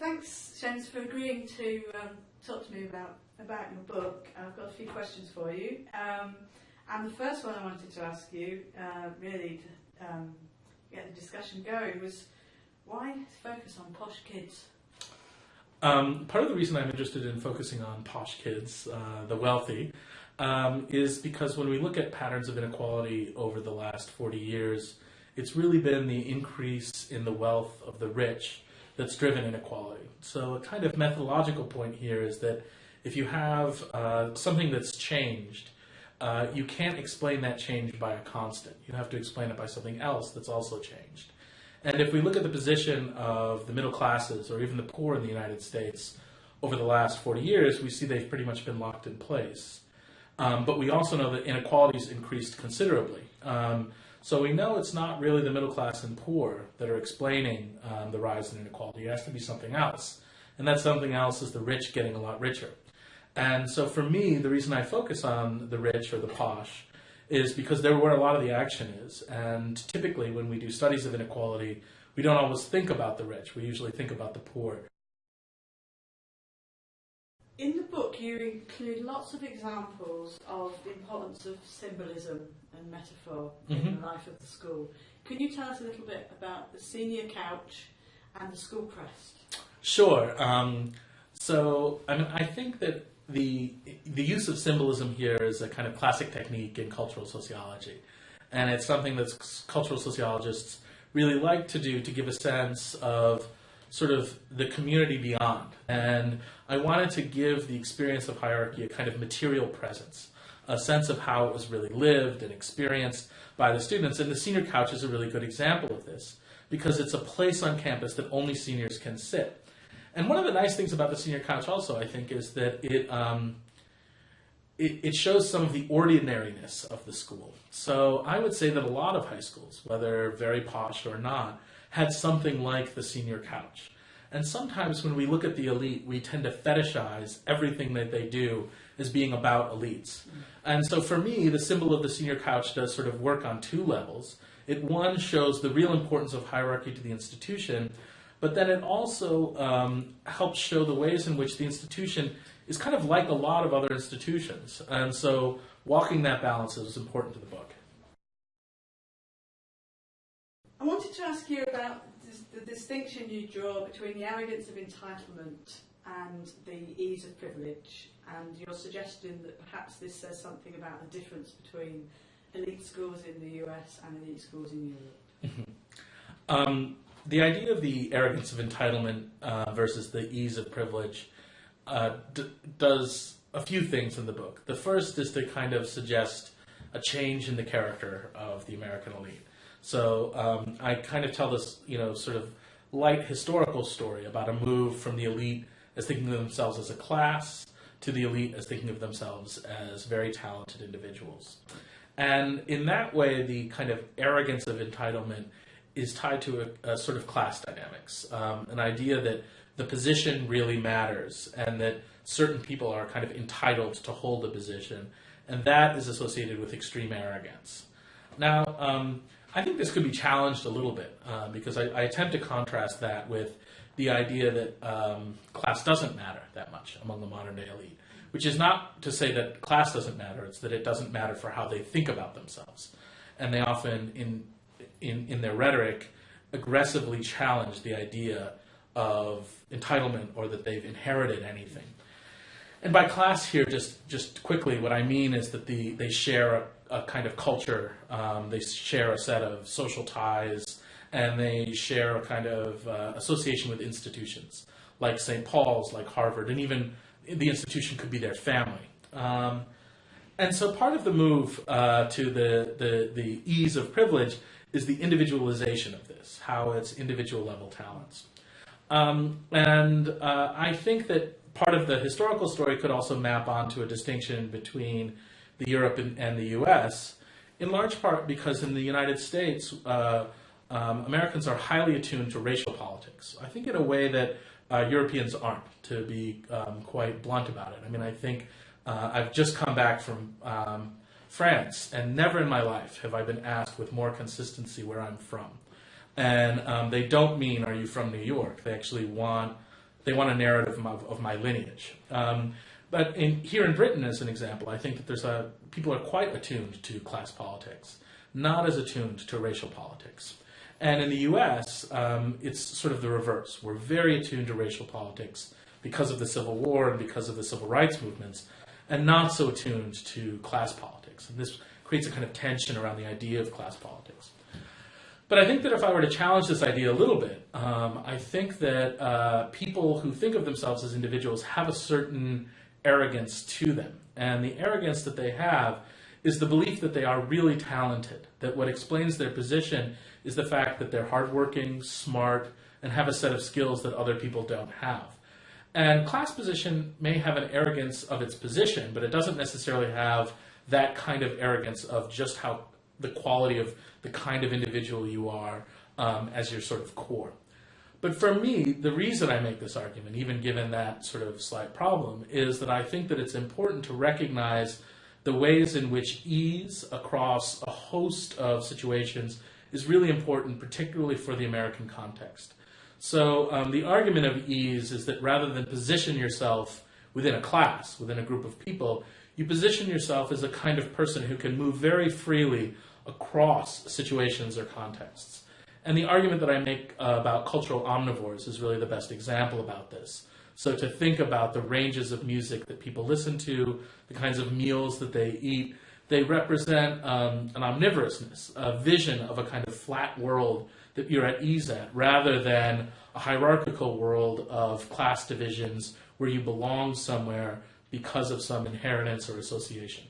thanks, James, for agreeing to um, talk to me about, about your book. I've got a few questions for you. Um, and the first one I wanted to ask you, uh, really to um, get the discussion going, was why focus on posh kids? Um, part of the reason I'm interested in focusing on posh kids, uh, the wealthy, um, is because when we look at patterns of inequality over the last 40 years, it's really been the increase in the wealth of the rich that's driven inequality. So a kind of methodological point here is that if you have uh, something that's changed, uh, you can't explain that change by a constant. You have to explain it by something else that's also changed. And if we look at the position of the middle classes or even the poor in the United States over the last 40 years, we see they've pretty much been locked in place. Um, but we also know that inequalities increased considerably. Um, so we know it's not really the middle class and poor that are explaining um, the rise in inequality. It has to be something else. And that something else is the rich getting a lot richer. And so for me, the reason I focus on the rich or the posh is because they're where a lot of the action is. And typically, when we do studies of inequality, we don't always think about the rich. We usually think about the poor. In the book, you include lots of examples of the importance of symbolism and metaphor mm-hmm. in the life of the school. Can you tell us a little bit about the senior couch and the school crest? Sure. Um, so, I mean, I think that the the use of symbolism here is a kind of classic technique in cultural sociology, and it's something that cultural sociologists really like to do to give a sense of sort of the community beyond. And I wanted to give the experience of hierarchy a kind of material presence, a sense of how it was really lived and experienced by the students. And the senior couch is a really good example of this because it's a place on campus that only seniors can sit. And one of the nice things about the senior couch also, I think, is that it, um, it, it, shows some of the ordinariness of the school. So I would say that a lot of high schools, whether very posh or not, had something like the senior couch. And sometimes when we look at the elite, we tend to fetishize everything that they do as being about elites. And so for me, the symbol of the senior couch does sort of work on two levels. It one shows the real importance of hierarchy to the institution, but then it also um, helps show the ways in which the institution is kind of like a lot of other institutions. And so walking that balance is important to the book. Wanted to ask you about the distinction you draw between the arrogance of entitlement and the ease of privilege, and your suggestion that perhaps this says something about the difference between elite schools in the US and elite schools in Europe. um, the idea of the arrogance of entitlement uh, versus the ease of privilege uh, does a few things in the book. The first is to kind of suggest a change in the character of the American elite. So um, I kind of tell this, you know, sort of light historical story about a move from the elite as thinking of themselves as a class to the elite as thinking of themselves as very talented individuals. And in that way, the kind of arrogance of entitlement is tied to a, a sort of class dynamics, um, an idea that the position really matters and that certain people are kind of entitled to hold a position, and that is associated with extreme arrogance. Now, um, I think this could be challenged a little bit uh, because I, I, attempt to contrast that with the idea that um, class doesn't matter that much among the modern day elite, which is not to say that class doesn't matter, it's that it doesn't matter for how they think about themselves. And they often, in in, in their rhetoric, aggressively challenge the idea of entitlement or that they've inherited anything. And by class here, just, just quickly, what I mean is that the, they share a, a kind of culture, um, they share a set of social ties, and they share a kind of uh, association with institutions, like St. Paul's, like Harvard, and even the institution could be their family. Um, and so part of the move uh, to the, the, the ease of privilege is the individualization of this, how it's individual level talents. Um, and uh, I think that part of the historical story could also map onto a distinction between the Europe and, and the US, in large part because in the United States, uh, um, Americans are highly attuned to racial politics. I think in a way that uh, Europeans aren't, to be um, quite blunt about it. I mean, I think uh, I've just come back from um, France, and never in my life have I been asked with more consistency where I'm from. And um, they don't mean, are you from New York? They actually want they want a narrative of, of my lineage. But in, here in Britain, as an example, I think that there's a people are quite attuned to class politics, not as attuned to racial politics. And in the U.S., um, it's sort of the reverse. We're very attuned to racial politics because of the Civil War and because of the civil rights movements, and not so attuned to class politics. And this creates a kind of tension around the idea of class politics. But I think that if I were to challenge this idea a little bit, um, I think that uh, people who think of themselves as individuals have a certain arrogance to them. And the arrogance that they have is the belief that they are really talented, that what explains their position is the fact that they're hardworking, smart, and have a set of skills that other people don't have. And class position may have an arrogance of its position, but it doesn't necessarily have that kind of arrogance of just how the quality of the kind of individual you are um, as your sort of core. But for me, the reason I make this argument, even given that sort of slight problem, is that I think that it's important to recognize the ways in which ease across a host of situations is really important, particularly for the American context. So um, the argument of ease is that rather than position yourself within a class, within a group of people, you position yourself as a kind of person who can move very freely across situations or contexts. And the argument that I make uh, about cultural omnivores is really the best example about this. So to think about the ranges of music that people listen to, the kinds of meals that they eat, they represent um, an omnivorousness, a vision of a kind of flat world that you're at ease at, rather than a hierarchical world of class divisions where you belong somewhere because of some inheritance or association.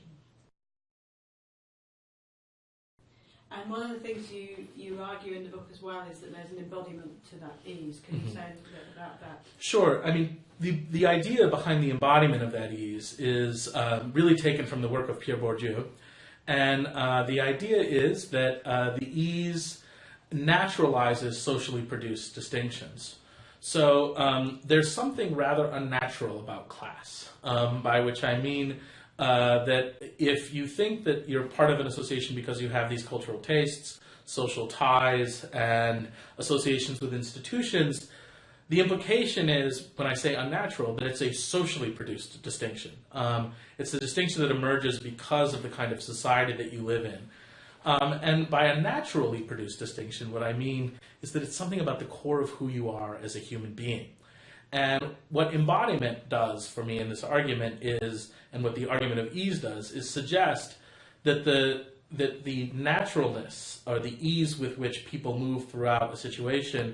And one of the things you, you argue in the book as well is that there's an embodiment to that ease. Can you mm-hmm. say a little bit about that? Sure. I mean, the, the idea behind the embodiment of that ease is um, really taken from the work of Pierre Bourdieu. And uh, the idea is that uh, the ease naturalizes socially produced distinctions. So um, there's something rather unnatural about class, um, by which I mean uh, that if you think that you're part of an association because you have these cultural tastes, social ties, and associations with institutions, the implication is, when I say unnatural, that it's a socially produced distinction. Um, it's a distinction that emerges because of the kind of society that you live in. Um, and by a naturally produced distinction, what I mean is that it's something about the core of who you are as a human being. And what embodiment does for me in this argument is, and what the argument of ease does, is suggest that the that the naturalness or the ease with which people move throughout a situation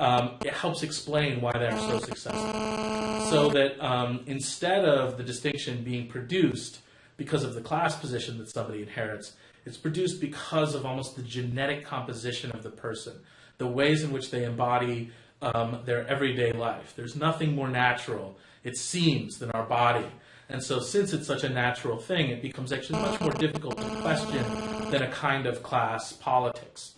um, it helps explain why they're so successful. So that um, instead of the distinction being produced because of the class position that somebody inherits, it's produced because of almost the genetic composition of the person, the ways in which they embody um, their everyday life. There's nothing more natural, it seems, than our body. And so, since it's such a natural thing, it becomes actually much more difficult to question than a kind of class politics.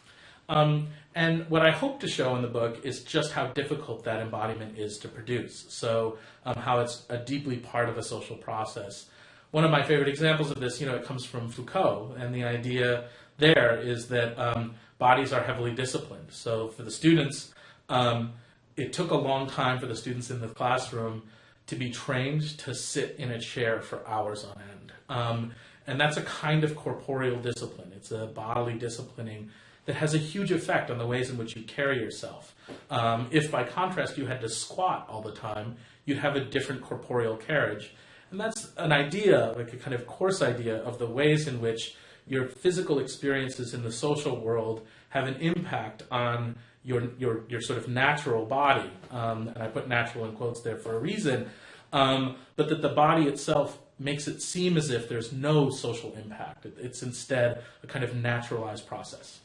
Um, and what I hope to show in the book is just how difficult that embodiment is to produce. So, um, how it's a deeply part of a social process. One of my favorite examples of this, you know, it comes from Foucault, and the idea there is that um, bodies are heavily disciplined. So, for the students, um, it took a long time for the students in the classroom to be trained to sit in a chair for hours on end. Um, and that's a kind of corporeal discipline. It's a bodily disciplining that has a huge effect on the ways in which you carry yourself. Um, if, by contrast, you had to squat all the time, you'd have a different corporeal carriage. And that's an idea, like a kind of coarse idea, of the ways in which your physical experiences in the social world have an impact on your your your sort of natural body, um, and I put natural in quotes there for a reason, um, but that the body itself makes it seem as if there's no social impact. It's instead a kind of naturalized process.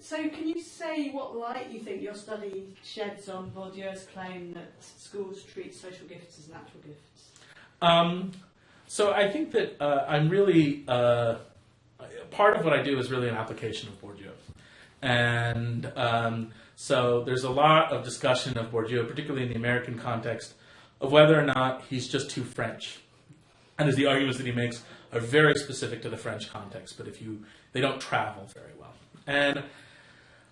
So, can you say what light you think your study sheds on Bourdieu's claim that schools treat social gifts as natural gifts? Um, so, I think that uh, I'm really uh, part of what I do is really an application of Bourdieu. And um, so there's a lot of discussion of Bourdieu, particularly in the American context, of whether or not he's just too French. And as the arguments that he makes are very specific to the French context, but if you they don't travel very well. And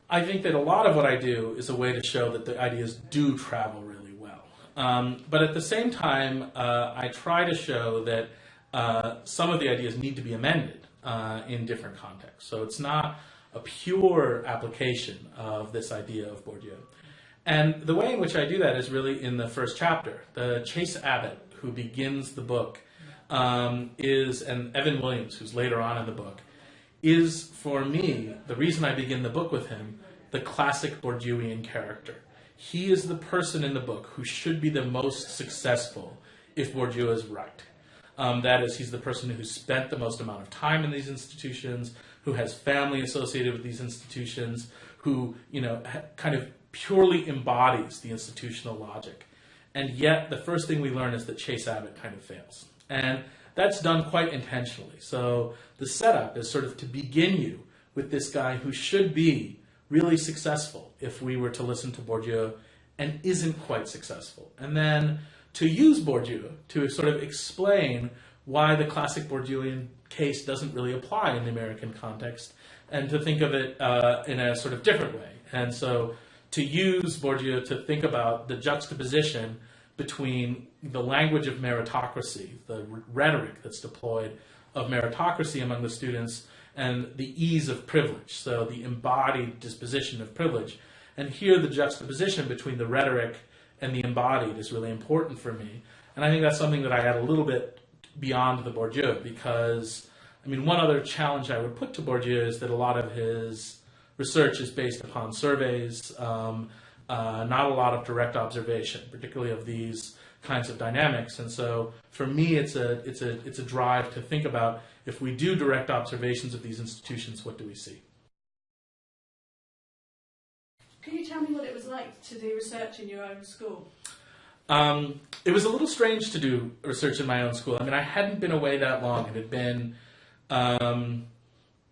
I think that a lot of what I do is a way to show that the ideas do travel really well. Um, but at the same time, uh, I try to show that uh, some of the ideas need to be amended uh, in different contexts. So it's not a pure application of this idea of Bourdieu. And the way in which I do that is really in the first chapter. The Chase Abbott, who begins the book, um, is, and Evan Williams, who's later on in the book, is for me, the reason I begin the book with him, the classic Bourdieuian character. He is the person in the book who should be the most successful if Bourdieu is right. Um, that is, he's the person who spent the most amount of time in these institutions, who has family associated with these institutions, who, you know, kind of purely embodies the institutional logic. And yet, the first thing we learn is that Chase Abbott kind of fails. And that's done quite intentionally. So the setup is sort of to begin you with this guy who should be really successful if we were to listen to Bourdieu and isn't quite successful. And then to use Bourdieu to sort of explain why the classic Bourdieuian case doesn't really apply in the American context and to think of it uh, in a sort of different way. And so to use Bourdieu to think about the juxtaposition between the language of meritocracy, the rhetoric that's deployed of meritocracy among the students, and the ease of privilege, so the embodied disposition of privilege. And here, the juxtaposition between the rhetoric and the embodied is really important for me. And I think that's something that I add a little bit beyond the Bourdieu, because, I mean, one other challenge I would put to Bourdieu is that a lot of his research is based upon surveys. Um, uh, not a lot of direct observation, particularly of these kinds of dynamics. And so for me, it's a, it's a, it's a drive to think about if we do direct observations of these institutions, what do we see? Can you tell me what it was like to do research in your own school? Um, it was a little strange to do research in my own school. I mean, I hadn't been away that long. It had been, um,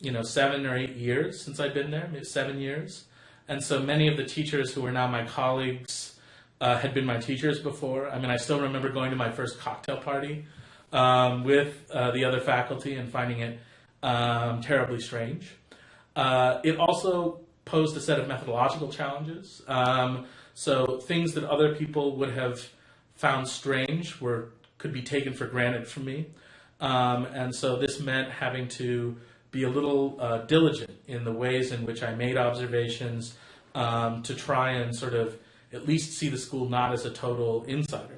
you know, seven or eight years since I'd been there, maybe seven years. And so many of the teachers who are now my colleagues uh, had been my teachers before. I mean, I still remember going to my first cocktail party um, with uh, the other faculty and finding it um, terribly strange. Uh, it also posed a set of methodological challenges. Um, so things that other people would have found strange were could be taken for granted from me. Um, and so this meant having to be a little uh, diligent in the ways in which I made observations um, to try and sort of at least see the school not as a total insider.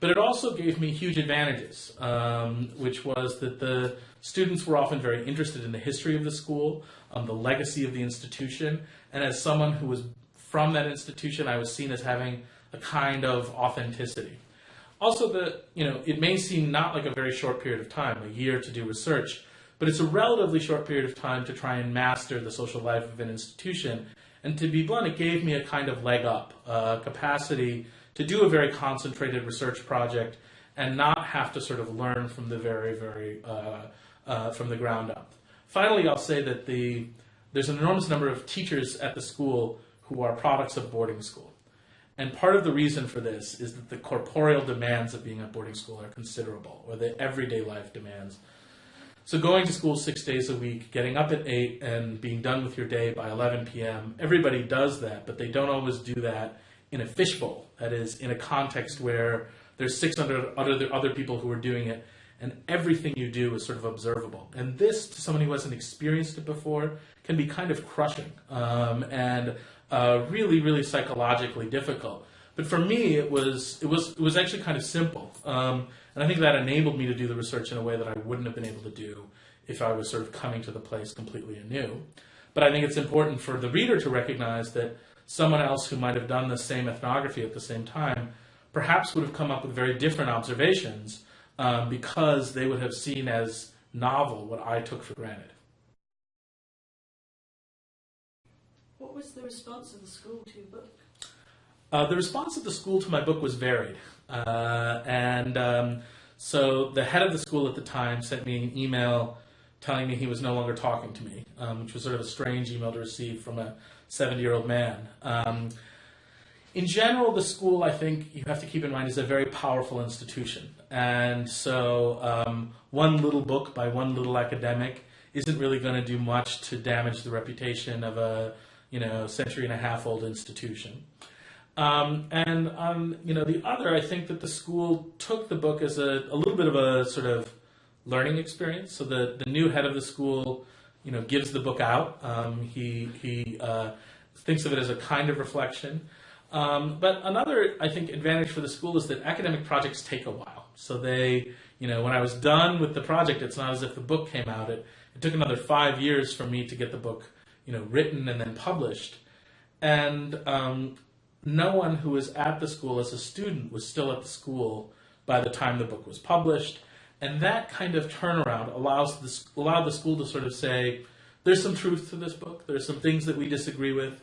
But it also gave me huge advantages, um, which was that the students were often very interested in the history of the school, um, the legacy of the institution, and as someone who was from that institution, I was seen as having a kind of authenticity. Also, the you know it may seem not like a very short period of time, a year to do research, but it's a relatively short period of time to try and master the social life of an institution. And to be blunt, it gave me a kind of leg up, a capacity to do a very concentrated research project and not have to sort of learn from the very, very, uh, uh, from the ground up. Finally, I'll say that the, there's an enormous number of teachers at the school who are products of boarding school. And part of the reason for this is that the corporeal demands of being at boarding school are considerable, or the everyday life demands so going to school six days a week, getting up at 8 and being done with your day by 11 p.m., everybody does that, but they don't always do that in a fishbowl. That is, in a context where there's 600 other, other people who are doing it, and everything you do is sort of observable. And this, to someone who hasn't experienced it before, can be kind of crushing um, and uh, really, really psychologically difficult. But for me, it was it was it was actually kind of simple. Um, and I think that enabled me to do the research in a way that I wouldn't have been able to do if I was sort of coming to the place completely anew. But I think it's important for the reader to recognize that someone else who might have done the same ethnography at the same time perhaps would have come up with very different observations um, because they would have seen as novel what I took for granted. What was the response of the school to your book? Uh, the response of the school to my book was varied. Uh, and um, so the head of the school at the time sent me an email telling me he was no longer talking to me, um, which was sort of a strange email to receive from a 70 year old man. Um, in general, the school, I think you have to keep in mind, is a very powerful institution. And so um, one little book by one little academic isn't really going to do much to damage the reputation of a you know, century and a half old institution. Um, and um, you know, the other, I think that the school took the book as a, a little bit of a sort of learning experience. So the, the new head of the school, you know, gives the book out. Um, he he uh, thinks of it as a kind of reflection. Um, but another, I think, advantage for the school is that academic projects take a while. So they, you know, when I was done with the project, it's not as if the book came out. It, it took another five years for me to get the book, you know, written and then published. And um, no one who was at the school as a student was still at the school by the time the book was published. And that kind of turnaround allows the, allowed the school to sort of say, there's some truth to this book. There's some things that we disagree with,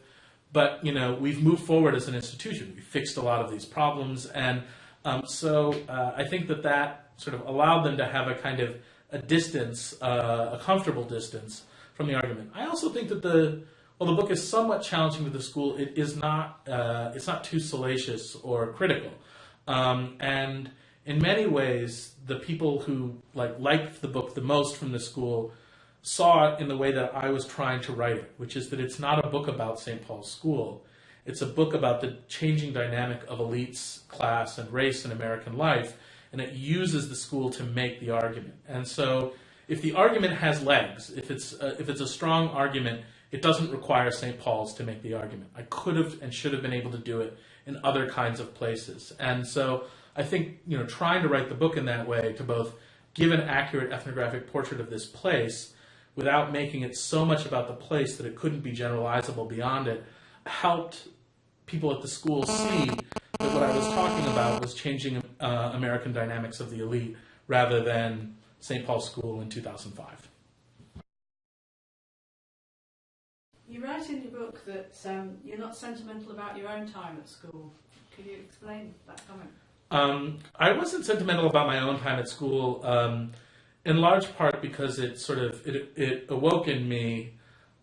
but you know we've moved forward as an institution. We fixed a lot of these problems, and um, so uh, I think that that sort of allowed them to have a kind of a distance, uh, a comfortable distance from the argument. I also think that the well, the book is somewhat challenging to the school. It is not. Uh, it's not too salacious or critical, um, and in many ways, the people who like liked the book the most from the school saw it in the way that I was trying to write it, which is that it's not a book about St. Paul's School. It's a book about the changing dynamic of elites, class, and race in American life, and it uses the school to make the argument. And so, if the argument has legs, if it's a, if it's a strong argument, it doesn't require St. Paul's to make the argument. I could have and should have been able to do it in other kinds of places. And so I think, you know, trying to write the book in that way to both give an accurate ethnographic portrait of this place without making it so much about the place that it couldn't be generalizable beyond it helped people at the school see that what I was talking about was changing uh, American dynamics of the elite rather than St. Paul's School in 2005. You write in your book that um, you're not sentimental about your own time at school. Could you explain that comment? Um, I wasn't sentimental about my own time at school, um, in large part because it sort of it, it awoke in me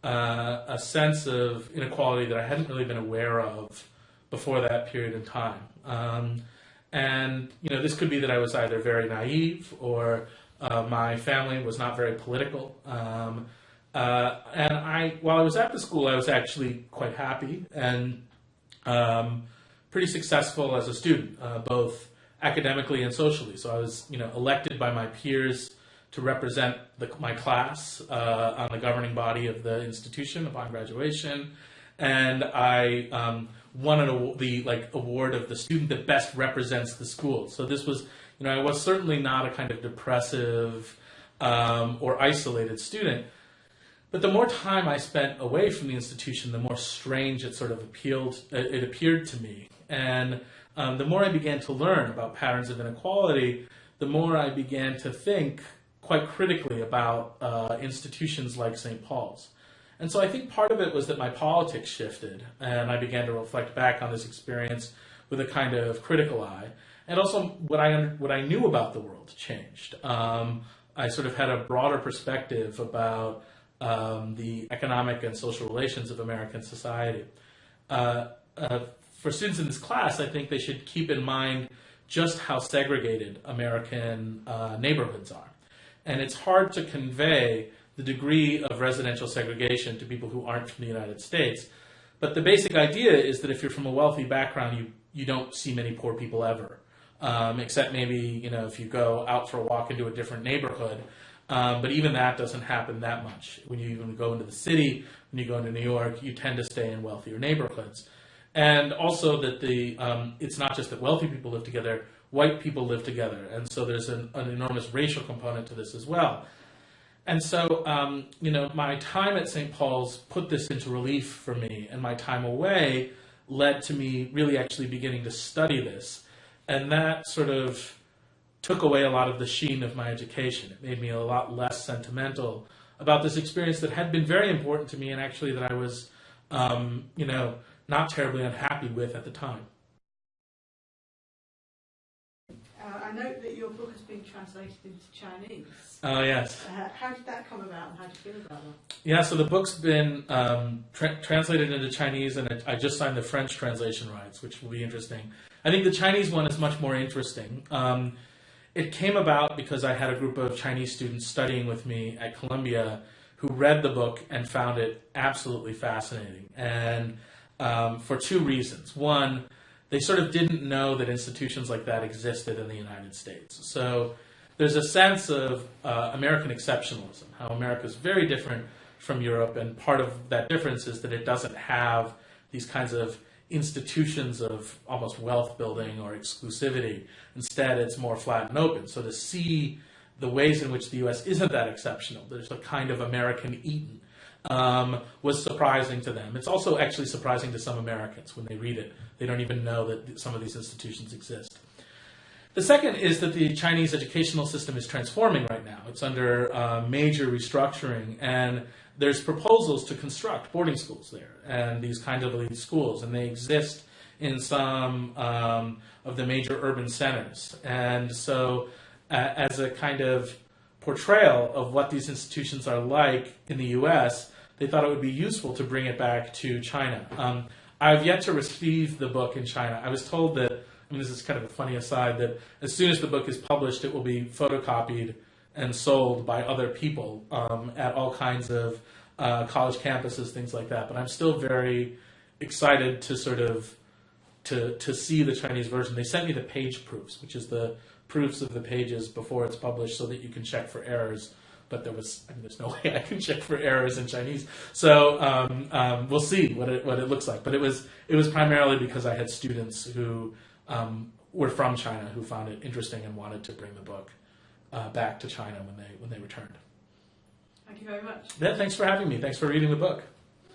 uh, a sense of inequality that I hadn't really been aware of before that period in time. Um, and you know, this could be that I was either very naive or uh, my family was not very political. Um, uh, and I, while I was at the school, I was actually quite happy and um, pretty successful as a student, uh, both academically and socially. So I was, you know, elected by my peers to represent the, my class uh, on the governing body of the institution upon graduation, and I um, won an, the like award of the student that best represents the school. So this was, you know, I was certainly not a kind of depressive um, or isolated student but the more time I spent away from the institution, the more strange it sort of appealed. It appeared to me, and um, the more I began to learn about patterns of inequality, the more I began to think quite critically about uh, institutions like St. Paul's. And so I think part of it was that my politics shifted, and I began to reflect back on this experience with a kind of critical eye. And also, what I what I knew about the world changed. Um, I sort of had a broader perspective about um, the economic and social relations of American society. Uh, uh, for students in this class, I think they should keep in mind just how segregated American uh, neighborhoods are. And it's hard to convey the degree of residential segregation to people who aren't from the United States. But the basic idea is that if you're from a wealthy background, you, you don't see many poor people ever. Um, except maybe, you know, if you go out for a walk into a different neighborhood, um, but even that doesn't happen that much. When you even go into the city, when you go into New York, you tend to stay in wealthier neighborhoods. And also that the um, it's not just that wealthy people live together, white people live together. And so there's an, an enormous racial component to this as well. And so, um, you know, my time at St. Paul's put this into relief for me, and my time away led to me really actually beginning to study this. And that sort of took away a lot of the sheen of my education. It made me a lot less sentimental about this experience that had been very important to me and actually that I was, um, you know, not terribly unhappy with at the time. Uh, I note that your book has been translated into Chinese. Oh, uh, yes. Uh, how did that come about and how do you feel about that? Yeah, so the book's been um, tra- translated into Chinese and I just signed the French translation rights, which will be interesting. I think the Chinese one is much more interesting. Um, it came about because I had a group of Chinese students studying with me at Columbia who read the book and found it absolutely fascinating, and um, for two reasons. One, they sort of didn't know that institutions like that existed in the United States. So there's a sense of uh, American exceptionalism, how America is very different from Europe, and part of that difference is that it doesn't have these kinds of institutions of almost wealth building or exclusivity. Instead, it's more flat and open. So to see the ways in which the U.S. isn't that exceptional, there's a kind of American Eden, um, was surprising to them. It's also actually surprising to some Americans when they read it. They don't even know that some of these institutions exist. The second is that the Chinese educational system is transforming right now. It's under uh, major restructuring, and there's proposals to construct boarding schools there and these kinds of elite schools, and they exist in some um, of the major urban centers. And so, uh, as a kind of portrayal of what these institutions are like in the U.S., they thought it would be useful to bring it back to China. Um, I've yet to receive the book in China. I was told that, I mean, this is kind of a funny aside, that as soon as the book is published, it will be photocopied and sold by other people um, at all kinds of uh, college campuses, things like that. But I'm still very excited to sort of to to see the Chinese version. They sent me the page proofs, which is the proofs of the pages before it's published, so that you can check for errors. But there was, I mean, there's no way I can check for errors in Chinese. So um, um, we'll see what it what it looks like. But it was it was primarily because I had students who um, were from China who found it interesting and wanted to bring the book uh, back to China when they when they returned. Thank you very much. Yeah, thanks for having me. Thanks for reading the book.